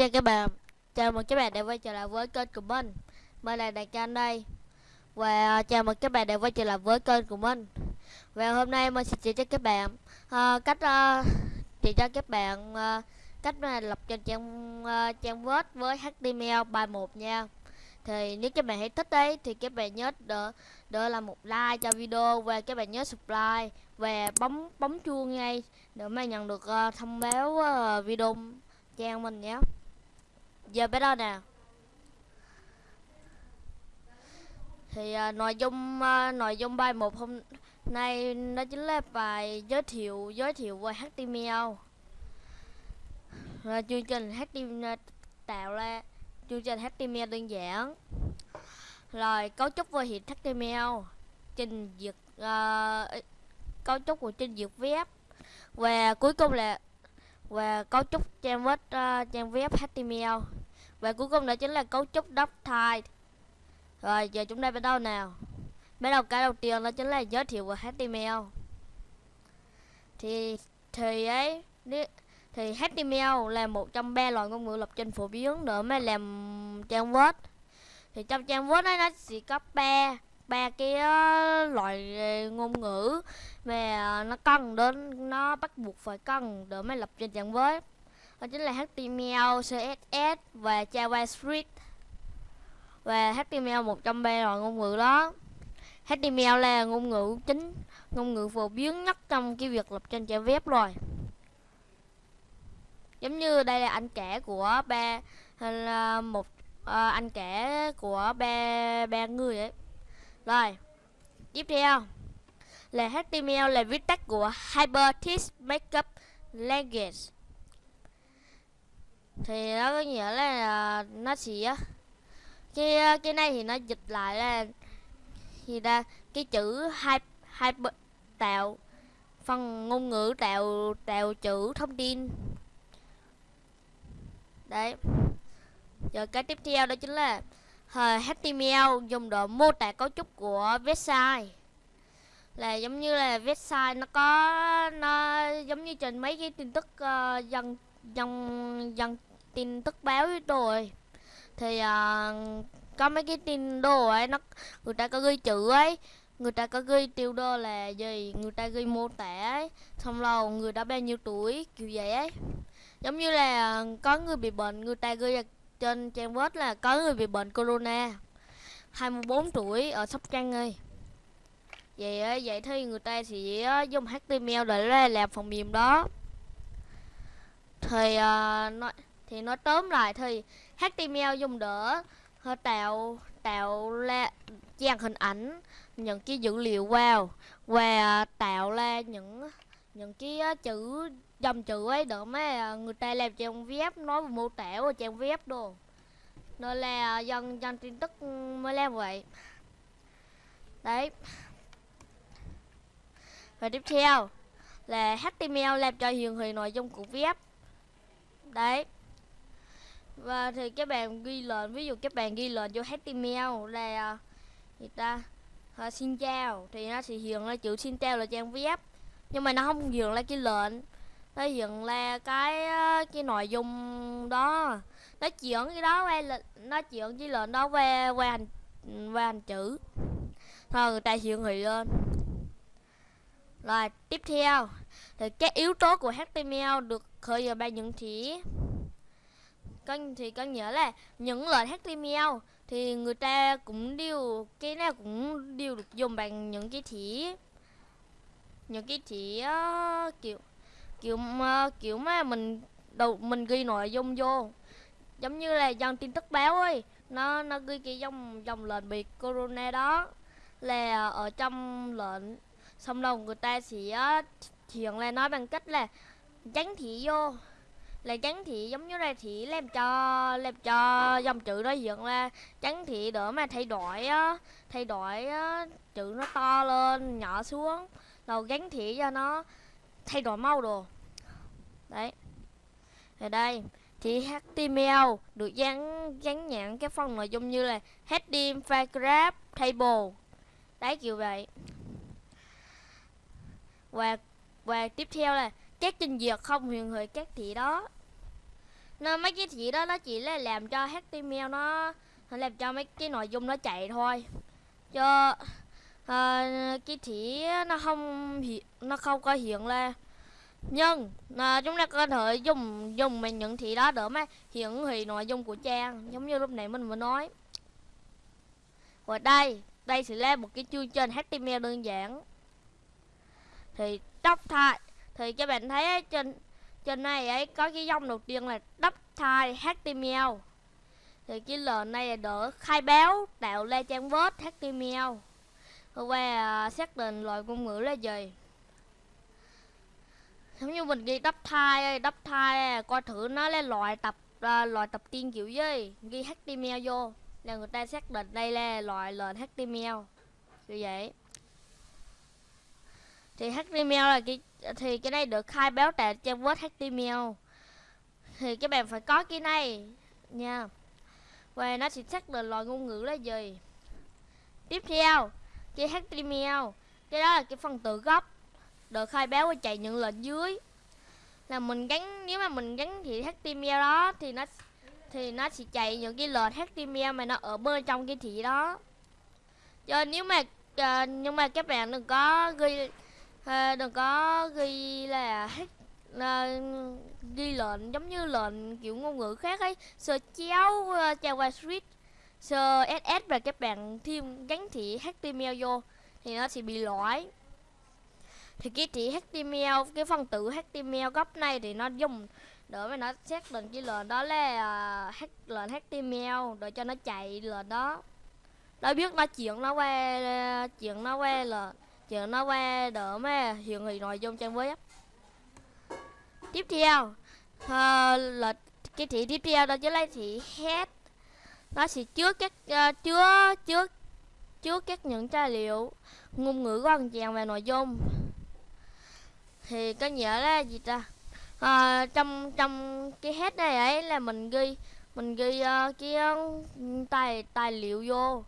chào các bạn. Chào mừng các bạn đã quay trở lại với kênh của mình. Mình là Đại Can đây. Và à, chào mừng các bạn đã quay trở lại với kênh của mình. Và hôm nay mình sẽ chỉ cho các bạn uh, Cách uh, chỉ cho các bạn uh, Cách uh, lập trên trang uh, trang web với HTML bài 1 nha. Thì nếu các bạn thấy thích đấy thì các bạn nhớ đỡ đỡ là một like cho video và các bạn nhớ subscribe và bấm bấm chuông ngay để mà nhận được uh, thông báo uh, video trang mình nhé giờ bắt đầu nè. Thì à, nội dung à, nội dung bài một hôm nay nó chính là bài giới thiệu giới thiệu về HTML à, chương trình HTML à, tạo ra chương trình HTML đơn giản. Rồi cấu trúc về hiện HTML trình duyệt uh, cấu trúc của trình duyệt web. Và cuối cùng là và cấu trúc trang web uh, trang web HTML và cuối cùng đó chính là cấu trúc doctype rồi, giờ chúng ta bắt đầu nào? Bắt đầu cái đầu tiên đó chính là giới thiệu về HTML thì thì ấy thì HTML là một trong ba loại ngôn ngữ lập trình phổ biến để mà làm trang web thì trong trang web ấy nó chỉ có ba ba cái ờ, loại ờ, ngôn ngữ mà ờ, nó cần đến, nó bắt buộc phải cần để mới lập trình trang web đó chính là HTML, CSS và JavaScript và HTML một trong là ngôn ngữ đó. HTML là ngôn ngữ chính ngôn ngữ phổ biến nhất trong cái việc lập trình trang web rồi giống như đây là anh kể của ba là một à, anh kể của ba ba người ấy. Rồi tiếp theo là HTML là viết tắt của Hypertext Markup Language thì nó có nghĩa là ờ, nó chỉ cái ờ, cái này thì nó dịch lại là thì ra cái chữ hai hai tạo phần ngôn ngữ tạo tạo chữ thông tin. Đấy. Rồi cái tiếp theo đó chính là ờ, HTML dùng để mô tả cấu trúc của website. Là giống như là website nó có nó giống như trên mấy cái tin tức uh, dân dân dân tin tức báo rồi thì uh, có mấy cái tin đồ ấy nó người ta có ghi chữ ấy. Người ta có ghi tiêu đô là gì người ta ghi mô tả ấy. Xong rồi người đã bao nhiêu tuổi kiểu vậy ấy. Giống như là à, có người bị bệnh người ta ghi trên trang web là có người bị bệnh corona 24 tuổi ở sóc trăng ơi. Vậy vậy thì người ta sẽ dùng html để làm phần mềm đó. Thì uh, nói thì nói tóm lại thì html dùng đỡ tạo tạo ra dàn hình ảnh những cái dữ liệu vào và tạo ra những những cái chữ, dòng chữ ấy đỡ mà người ta làm trang web, nói về mô tả của trang web đồ. Nên là dân dân tin tức mới làm vậy. Đấy. Và tiếp theo là HTML làm cho hiển thị nội dung của web. Đấy và thì các bạn ghi lệnh ví dụ các bạn ghi lệnh vô HTML là à, người ta? À, xin chào. Thì nó sẽ hiện ra chữ xin chào là trang web. Nhưng mà nó không hiện ra cái lệnh. Nó hiện ra cái cái nội dung đó. Nó chuyển cái đó qua nó chuyển cái lệnh đó qua qua hành qua hành chữ. Thôi người ta hiện thị lên. Rồi tiếp theo. Thì các yếu tố của HTML được khởi vào ba những chỉ có thì có nghĩa là những lệnh HTML thì người ta cũng đều cái nào cũng đều được dùng bằng những cái chỉ những cái chỉ uh, ờ, kiểu kiểu uh, kiểu mà mình đầu mình ghi nội dung vô. Giống như là dòng tin tức báo ấy nó nó ghi cái dòng dòng lệnh bị corona đó là ở trong lệnh xong rồi người ta sẽ ờ, hiện là nói bằng cách là tránh thị vô là trắng thị giống như là thị làm cho làm cho dòng chữ nó hiện ra. Trắng thị đỡ mà thay đổi á thay đổi á chữ nó to lên nhỏ xuống. Rồi gắn thị cho nó thay đổi màu đồ. Đấy. Ở đây thì HTML được dán dán nhãn cái phần nội dung như là heading, paragraph, table. Đấy kiểu vậy. Và và tiếp theo là các trình duyệt không huyền hồi các thị đó. Nên mấy cái thị đó nó chỉ là làm cho HTML nó làm cho mấy cái nội dung nó chạy thôi. Cho à, cái thị nó không nó không có hiện lên nhưng à, chúng ta có thể dùng dùng mình những thị đó để mà hiển thị nội dung của trang giống như lúc nãy mình vừa nói. Và đây đây sẽ là một cái chương trình HTML đơn giản. Thì tóc thay thì các bạn thấy ấy, trên trên này ấy có cái dòng đầu tiên là đắp thai HTML thì cái lệnh này là đỡ khai báo tạo ra trang web HTML và uh, xác định loại ngôn ngữ là gì? Giống như mình ghi đắp thai đắp thai coi thử nó là loại tập uh, loại tập tiên kiểu gì? Ghi HTML vô là người ta xác định đây là loại lệnh HTML như vậy thì HTML là cái, thì cái này được khai báo tại trang web HTML thì các bạn phải có cái này nha. Và nó sẽ xác định loại ngôn ngữ là gì. Tiếp theo, cái HTML cái đó là cái phần tự gốc, được khai báo và chạy những lệnh dưới. Là mình gắn, nếu mà mình gắn thì HTML đó, thì nó thì nó sẽ chạy những cái lệnh HTML mà nó ở bên trong cái thị đó. Cho nếu mà ờ, nhưng mà các bạn đừng có ghi à, đừng có ghi là à, ghi lệnh giống như lệnh kiểu ngôn ngữ khác ấy. Sơ chéo ờ, uh, JavaScript sơ SS và các bạn thêm gắn thị HTML vô thì nó sẽ bị lỗi. Thì cái chỉ HTML cái phần tử HTML gốc này thì nó dùng để mà nó xác định cái lệnh đó là uh, lệnh HTML để cho nó chạy lệnh đó. Nó biết nó chuyển nó qua ờ, chuyển nó qua là giờ nó qua đỡ mấy hiện thị nội dung trang web. Tiếp theo. Uh, là cái thị tiếp theo đó chính là thị head nó sẽ chứa các uh, chứa chứa chứa các những tài liệu ngôn ngữ quan trọng về nội dung. Thì có nghĩa là gì ta? À, trong trong cái head này ấy là mình ghi mình ghi uh, cái uh, tài tài liệu vô.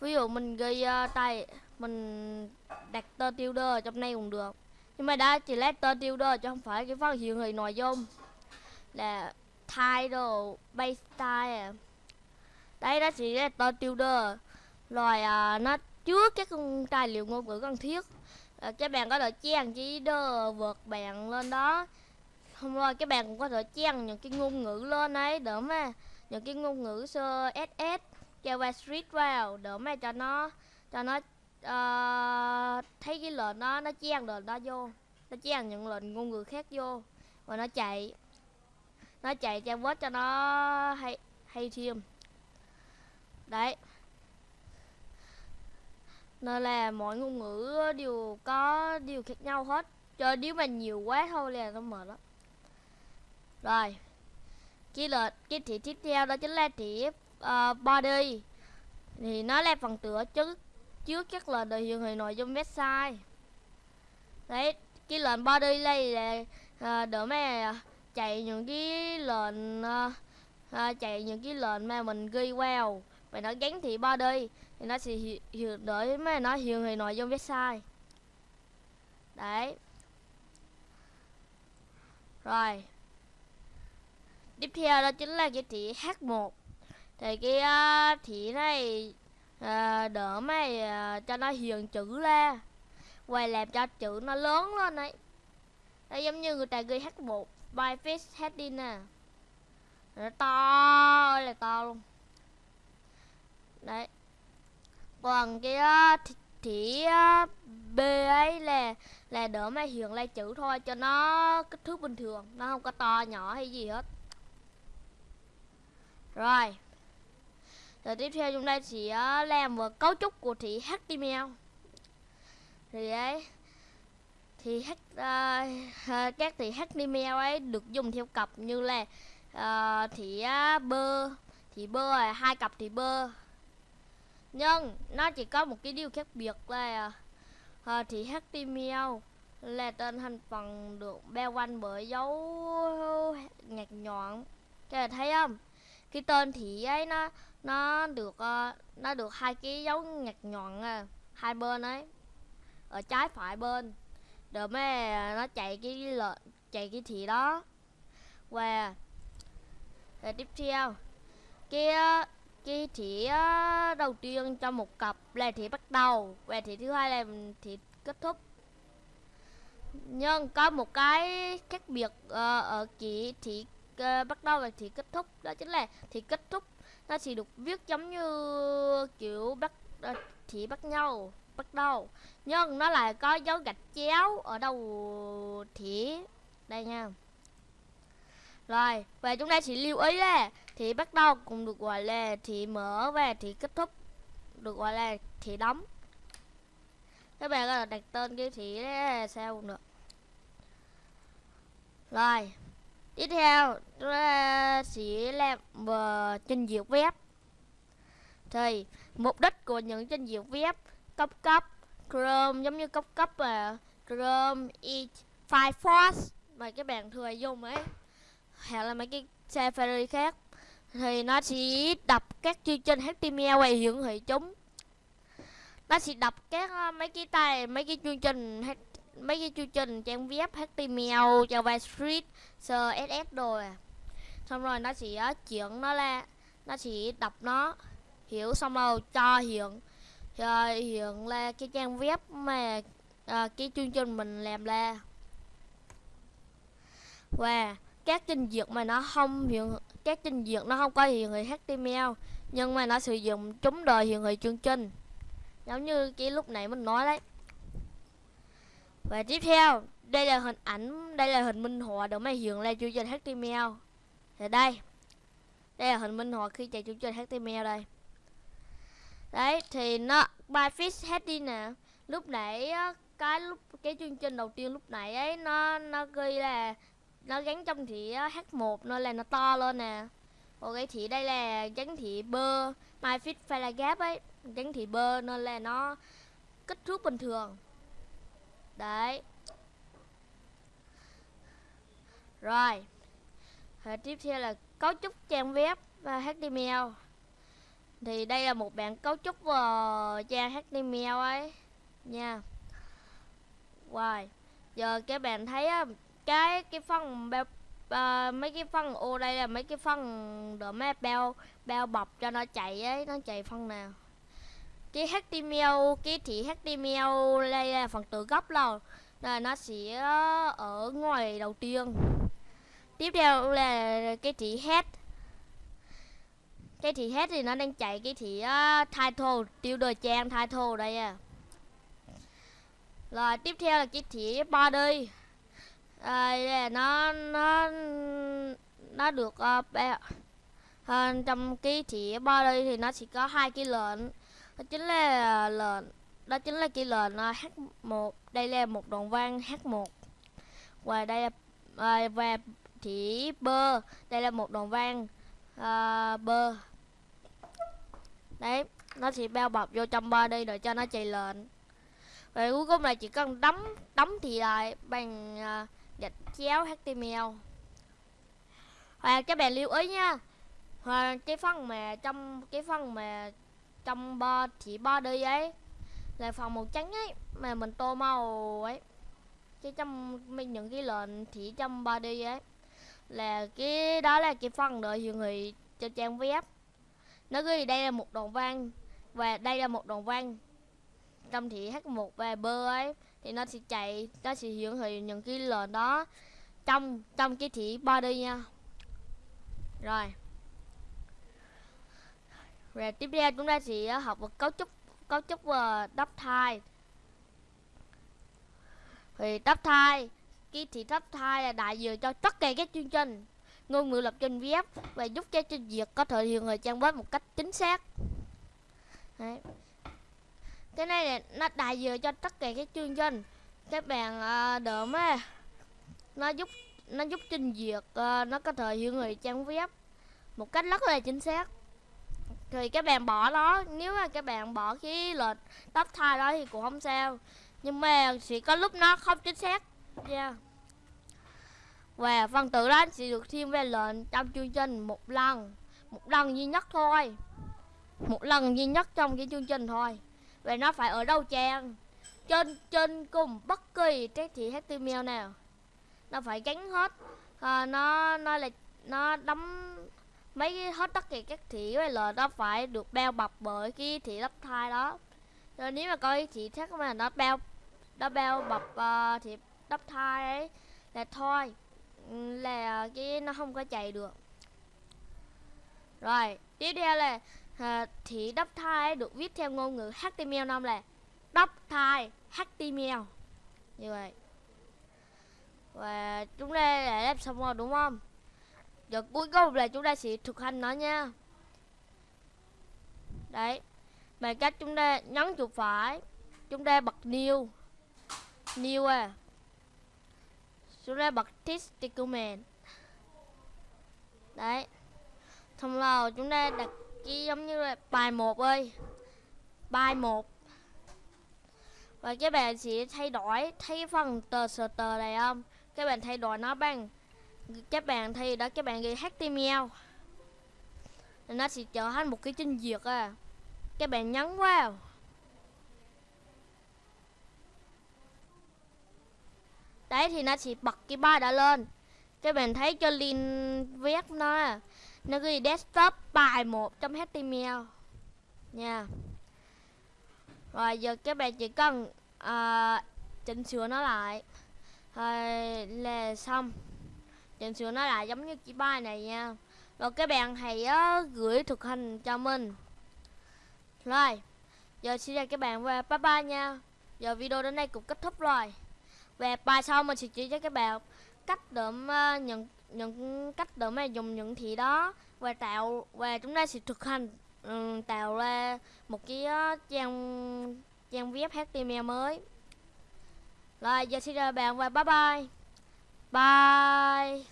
Ví dụ mình ghi uh, tài mình đặt tên tiêu đề trong này cũng được. Nhưng mà đã chỉ lát tên tiêu đề chứ không phải cái phần hiện hình nội dung. Là title base style. À. đây đó chỉ là tên tiêu đề rồi à, nó chứa các tài liệu ngôn ngữ cần thiết. À, các bạn có thể trang chỉ đơ vượt bạn lên đó. Không rồi các bạn cũng có thể trang những cái ngôn ngữ lên ấy để mà những cái ngôn ngữ sơ ss javascript vào để mà cho nó cho nó uh, thấy cái lệnh đó nó chen lệnh đó vô. Nó chen những lệnh ngôn ngữ khác vô. Và nó chạy. Nó chạy trang web cho nó hay hay thêm. Đấy. Nên là mỗi ngôn ngữ đều có điều khác nhau hết. Cho nếu mà nhiều quá thôi là nó mệt lắm. Rồi. Cái lệnh cái thị tiếp theo đó chính là thị uh, ờ, body. Thì nó là phần tựa chứ trước các lệnh được hiển thị nội dung website đấy cái lệnh body đây là à, đỡ mẹ à, chạy những cái lệnh à, à, chạy những cái lệnh mà mình ghi vào và nó gắn thị body thì nó sẽ hiện đợi mà nó hiện thị nội dung website đấy. Rồi. Tiếp theo đó chính là cái thị h1 thì cái à, uh, thị này à, đỡ mày à, cho nó hiện chữ ra. Quay làm cho chữ nó lớn lên đấy đây giống như người ta ghi h1 by face heading nè. Nó to là to luôn. Đấy. Còn cái thì, thì b ấy là là đỡ mà hiện lại chữ thôi cho nó kích thước bình thường. Nó không có to nhỏ hay gì hết. Rồi rồi tiếp theo chúng ta sẽ làm một cấu trúc của thị html thì ấy thì h, uh, các thị html ấy được dùng theo cặp như là uh, thị uh, bơ thị bơ là hai cặp thị bơ nhưng nó chỉ có một cái điều khác biệt là uh, thì HTML là tên thành phần được bao quanh bởi dấu nhạc nhọn. Các bạn thấy không? Cái tên thị ấy nó nó được uh, nó được hai cái dấu nhạt nhọn à, ờ, hai bên ấy. Ở trái phải bên rồi mới ờ, nó chạy cái lợn chạy cái thị đó. Và rồi tiếp theo cái cái thị đầu tiên trong một cặp là thị bắt đầu và thị thứ hai là thị kết thúc. Nhưng có một cái khác biệt uh, ở chỉ thị uh, bắt đầu và thị kết thúc đó chính là thị kết thúc nó chỉ được viết giống như, kiểu, bắt ờ, thì bắt nhau, bắt đầu. Nhưng nó lại có dấu gạch chéo ở đầu thì. Đây nha. Rồi và chúng ta chỉ lưu ý là, thì bắt đầu cũng được gọi là thì mở và thì kết thúc. Được gọi là thì đóng. Các bạn có đặt tên cái thì sao cũng được rồi tiếp theo chúng ta sẽ làm uh, trình duyệt web. Thì mục đích của những trình duyệt web cấp cấp Chrome giống như cấp cấp là Chrome, Edge, Firefox mà các bạn thường dùng ấy hoặc là mấy cái Safari khác thì nó chỉ đập các chương trình HTML và hiển thị chúng. Nó sẽ đập các uh, mấy cái tay mấy cái chương trình mấy cái chương trình trang web HTML, JavaScript, CSS rồi à. xong rồi nó sẽ chuyển nó là nó sẽ đọc nó hiểu xong rồi cho hiện rồi hiện là cái trang web mà à, cái chương trình mình làm ra. Và các trình duyệt mà nó không hiện các trình duyệt nó không có hiện thị HTML nhưng mà nó sử dụng chúng đời hiện thị chương trình. Giống như cái lúc nãy mình nói đấy và tiếp theo, đây là hình ảnh, đây là hình minh họa được máy hiện lên chương trình HTML thì đây đây là hình minh họa khi chạy chương trình HTML đây. Đấy, thì nó byfix heading nè, lúc nãy cái lúc, cái chương trình đầu tiên lúc nãy ấy, nó nó ghi là, nó gắn trong thị H1 nên là nó to lên nè. Còn cái thị đây là gắn thị bơ myfix phải là gap ấy gắn thị bơ nên là nó kích thước bình thường đấy. Rồi. Và tiếp theo là cấu trúc trang web và HTML thì đây là một bản cấu trúc uh, trang HTML ấy. Nha. Rồi. Giờ các bạn thấy cái cái phần bao uh, mấy cái phần ô đây là mấy cái phần để mấy bao bao bọc cho nó chạy ấy. Nó chạy phần nào? Cái HTML cái thị HTML đây là phần tự gốc rồi. Là nó sẽ ờ, ở ngoài đầu tiên. Tiếp theo là cái thị head cái thị head thì nó đang chạy cái thị uh, ờ, title tiêu đề trang title đây à. Rồi tiếp theo là cái thị body. À, nó nó nó được uh, uh, trong cái thì body thì nó chỉ có hai cái lệnh đó chính là ờ, lệnh đó chính là cái lệnh H1 đây là một đoạn văn H1 và đây là uh, và chỉ bơ. Đây là một đoạn văn uh, bơ. Đấy nó sẽ bao bọc vô trong body để cho nó chạy lệnh và cuối cùng là chỉ cần đóng đóng thì lại bằng uh, gạch chéo HTML và các bạn lưu ý nha và cái phần mà trong cái phần mà trong bo, chỉ body ấy. Là phần màu trắng ấy, mà mình tô màu ấy. Cái trong mình những cái lệnh chỉ trong body ấy. Là cái, đó là cái phần đợi hiện thị cho trang web. Nó ghi đây là một đoạn văn, và đây là một đoạn văn. Trong thị h1 và bơ ấy, thì nó sẽ chạy, nó sẽ hiển thị những cái lệnh đó trong trong cái thị body nha. Rồi rồi tiếp theo chúng ta sẽ học về cấu trúc cấu trúc ờ, uh, đắp thai. Thì đắp thai cái thị đắp thai là đại diện cho tất cả các chương trình. Ngôn ngữ lập trình web và giúp cho trình duyệt có thể hiện người trang web một cách chính xác. Đấy. cái này là nó đại diện cho tất cả các chương trình. Các bạn uh, đỡ mà nó giúp nó giúp trình duyệt uh, nó có thể hiện người trang web một cách rất là chính xác thì các bạn bỏ nó nếu mà các bạn bỏ cái lệch tóc thai đó thì cũng không sao. Nhưng mà chỉ có lúc nó không chính xác. Yeah. và phần tử đó sẽ được thêm về lệnh trong chương trình một lần. Một lần duy nhất thôi. Một lần duy nhất trong cái chương trình thôi. Và nó phải ở đâu trang trên trên cùng bất kỳ cái thị HTML nào. Nó phải gắn hết. À, nó nó là nó đóng mấy cái hết tất cả các thị với lời nó phải được bao bọc bởi cái thị đắp thai đó. Rồi nếu mà coi thị khác mà nó bao nó bao bọc ờ, uh, thị đắp thai ấy là thôi. Ừ, là cái nó không có chạy được. Rồi tiếp theo là ờ, uh, thị đắp thai được viết theo ngôn ngữ HTML5 là đắp thai HTML. Như vậy. Và chúng ta đã làm xong rồi đúng không? Giờ cuối cùng là chúng ta sẽ thực hành nó nha. Đấy, bằng cách chúng ta nhấn chuột phải, chúng ta bật new. New à. Chúng ta bật test document đấy. Xong rồi chúng ta đặt cái giống như là bài một ơi. Bài một. Và các bạn sẽ thay đổi thấy phần tờ sờ tờ này không? Các bạn thay đổi nó bằng các bạn thay đó các bạn ghi html nó sẽ trở thành một cái trình duyệt à. Các bạn nhấn vào. Đấy thì nó sẽ bật cái ba đã lên. Các bạn thấy cho link viết nó à. Nó ghi desktop bài một trong html nha. Rồi giờ các bạn chỉ cần uh, chỉnh sửa nó lại. Rồi là xong chỉnh sửa nó lại giống như cái bài này nha. Rồi các bạn hãy uh, gửi thực hành cho mình. Rồi giờ xin chào các bạn và bye bye nha. Giờ video đến đây cũng kết thúc rồi. Và bài sau mình sẽ chỉ cho các bạn cách để uh, nhận những cách để mà dùng những thị đó và tạo và chúng ta sẽ thực hành um, tạo ra một cái uh, trang trang web HTML mới. Rồi giờ xin chào bạn và bye bye. Bye.